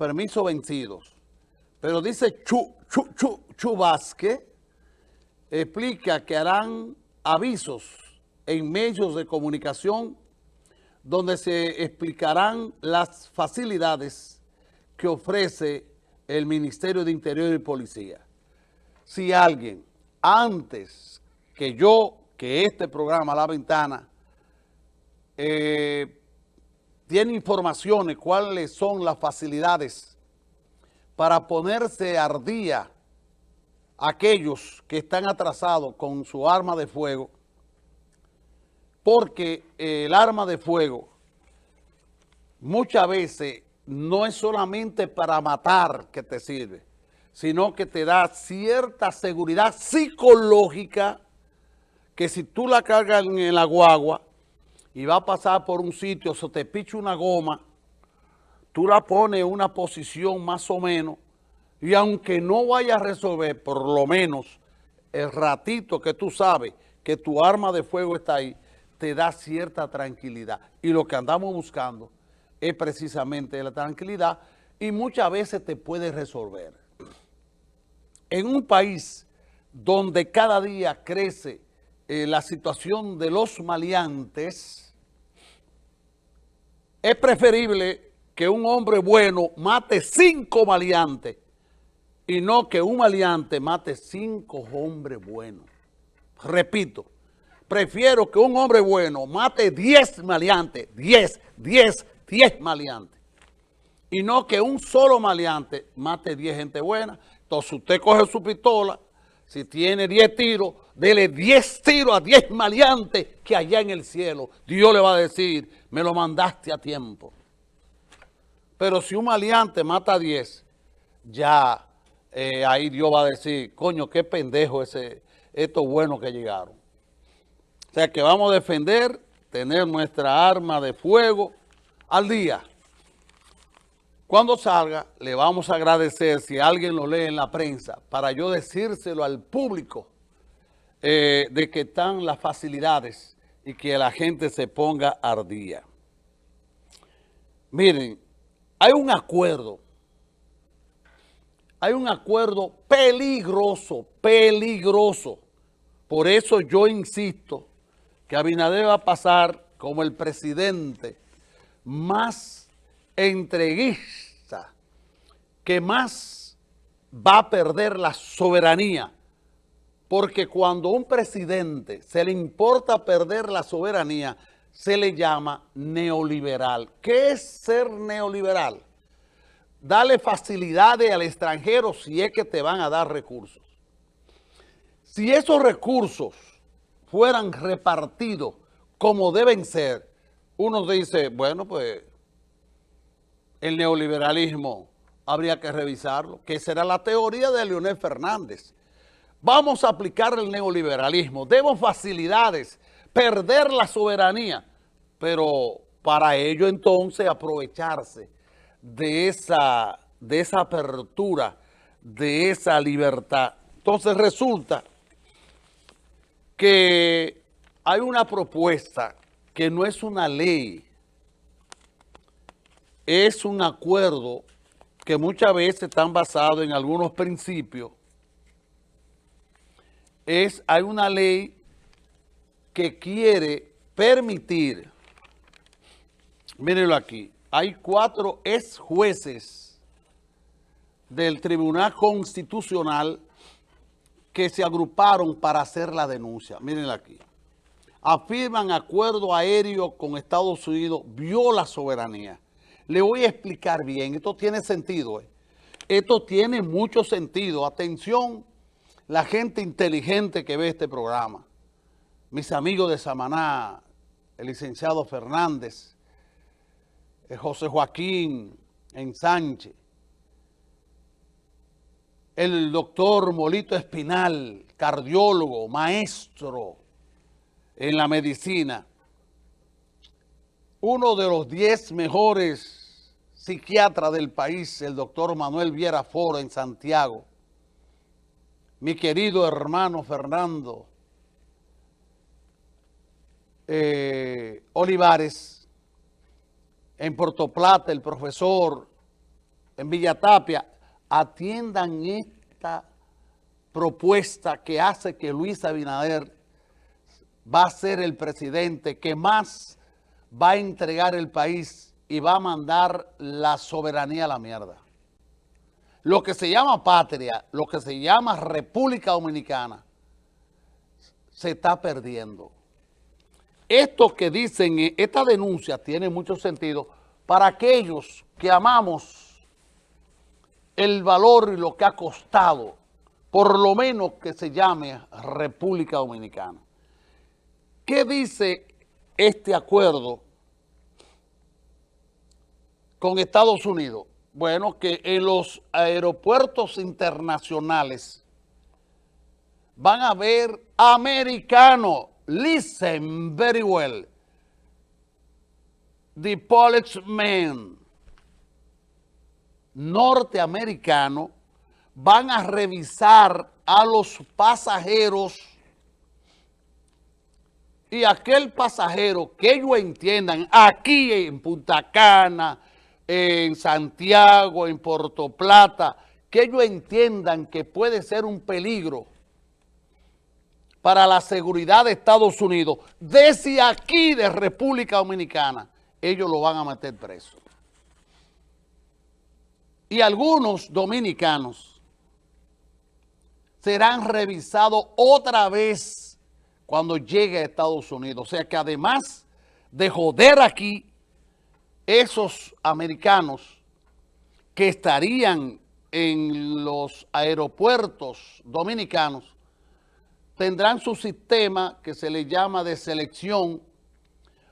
permisos vencidos. Pero dice Chu, Chu, Chu, explica que harán avisos en medios de comunicación donde se explicarán las facilidades que ofrece el Ministerio de Interior y Policía. Si alguien, antes que yo, que este programa, La Ventana, eh, tiene informaciones cuáles son las facilidades para ponerse al día aquellos que están atrasados con su arma de fuego, porque el arma de fuego muchas veces no es solamente para matar que te sirve, sino que te da cierta seguridad psicológica que si tú la cargas en la guagua y va a pasar por un sitio, se te picha una goma, tú la pones en una posición más o menos y aunque no vaya a resolver, por lo menos el ratito que tú sabes que tu arma de fuego está ahí, te da cierta tranquilidad. Y lo que andamos buscando es precisamente la tranquilidad y muchas veces te puede resolver. En un país donde cada día crece eh, la situación de los maleantes, es preferible que un hombre bueno mate cinco maleantes y no que un maleante mate cinco hombres buenos. Repito, prefiero que un hombre bueno mate diez maleantes, diez, diez, diez maleantes. Y no que un solo maleante mate diez gente buena. Entonces usted coge su pistola, si tiene diez tiros, dele diez tiros a diez maleantes que allá en el cielo Dios le va a decir, me lo mandaste a tiempo. Pero si un maleante mata a diez, ya eh, ahí Dios va a decir, coño, qué pendejo ese, estos buenos que llegaron. O sea que vamos a defender, tener nuestra arma de fuego al día. Cuando salga, le vamos a agradecer si alguien lo lee en la prensa, para yo decírselo al público eh, de que están las facilidades y que la gente se ponga al día. Miren, hay un acuerdo hay un acuerdo peligroso, peligroso. Por eso yo insisto que Abinader va a pasar como el presidente más entreguista, que más va a perder la soberanía. Porque cuando a un presidente se le importa perder la soberanía, se le llama neoliberal. ¿Qué es ser neoliberal? Dale facilidades al extranjero si es que te van a dar recursos. Si esos recursos fueran repartidos como deben ser, uno dice, bueno, pues el neoliberalismo habría que revisarlo, que será la teoría de Leonel Fernández. Vamos a aplicar el neoliberalismo, demos facilidades, perder la soberanía, pero para ello entonces aprovecharse de esa, de esa apertura, de esa libertad. Entonces resulta que hay una propuesta que no es una ley, es un acuerdo que muchas veces están basados en algunos principios. Es, hay una ley que quiere permitir, mírenlo aquí, hay cuatro ex jueces del Tribunal Constitucional que se agruparon para hacer la denuncia. Mírenla aquí. Afirman acuerdo aéreo con Estados Unidos viola soberanía. Le voy a explicar bien. Esto tiene sentido. ¿eh? Esto tiene mucho sentido. Atención, la gente inteligente que ve este programa. Mis amigos de Samaná, el licenciado Fernández, José Joaquín en Sánchez, el doctor Molito Espinal, cardiólogo, maestro en la medicina, uno de los diez mejores psiquiatras del país, el doctor Manuel Viera Foro en Santiago, mi querido hermano Fernando eh, Olivares, en Puerto Plata, el profesor en Villatapia, atiendan esta propuesta que hace que Luis Abinader va a ser el presidente que más va a entregar el país y va a mandar la soberanía a la mierda. Lo que se llama patria, lo que se llama República Dominicana, se está perdiendo. Esto que dicen, esta denuncia tiene mucho sentido para aquellos que amamos el valor y lo que ha costado, por lo menos que se llame República Dominicana. ¿Qué dice este acuerdo con Estados Unidos? Bueno, que en los aeropuertos internacionales van a haber americanos. Listen very well. The policemen norteamericanos van a revisar a los pasajeros y aquel pasajero que ellos entiendan aquí en Punta Cana, en Santiago, en Puerto Plata, que ellos entiendan que puede ser un peligro para la seguridad de Estados Unidos, desde aquí de República Dominicana, ellos lo van a meter preso. Y algunos dominicanos serán revisados otra vez cuando llegue a Estados Unidos. O sea que además de joder aquí, esos americanos que estarían en los aeropuertos dominicanos tendrán su sistema que se le llama de selección,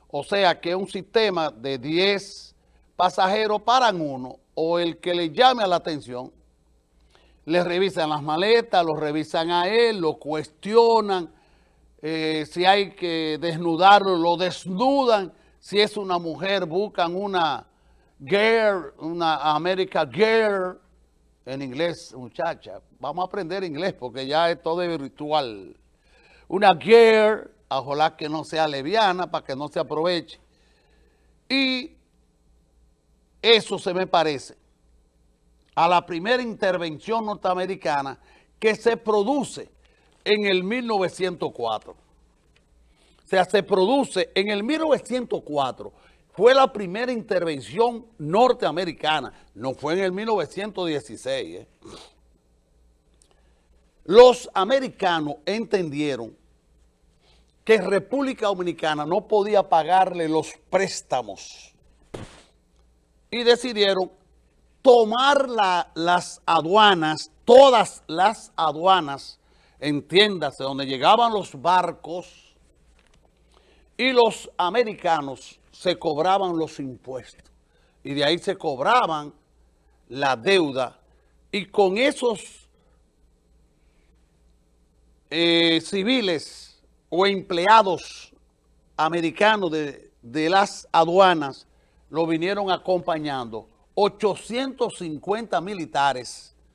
o sea que un sistema de 10 pasajeros para uno, o el que le llame a la atención, le revisan las maletas, lo revisan a él, lo cuestionan, eh, si hay que desnudarlo, lo desnudan, si es una mujer, buscan una girl, una America girl, en inglés, muchacha. Vamos a aprender inglés porque ya es todo virtual. Una girl, ojalá que no sea leviana para que no se aproveche. Y eso se me parece a la primera intervención norteamericana que se produce en el 1904. O sea, se produce en el 1904. Fue la primera intervención norteamericana. No fue en el 1916. ¿eh? Los americanos entendieron que República Dominicana no podía pagarle los préstamos y decidieron tomar las aduanas, todas las aduanas, entiéndase, donde llegaban los barcos, y los americanos se cobraban los impuestos. Y de ahí se cobraban la deuda. Y con esos eh, civiles o empleados americanos de, de las aduanas lo vinieron acompañando. 850 militares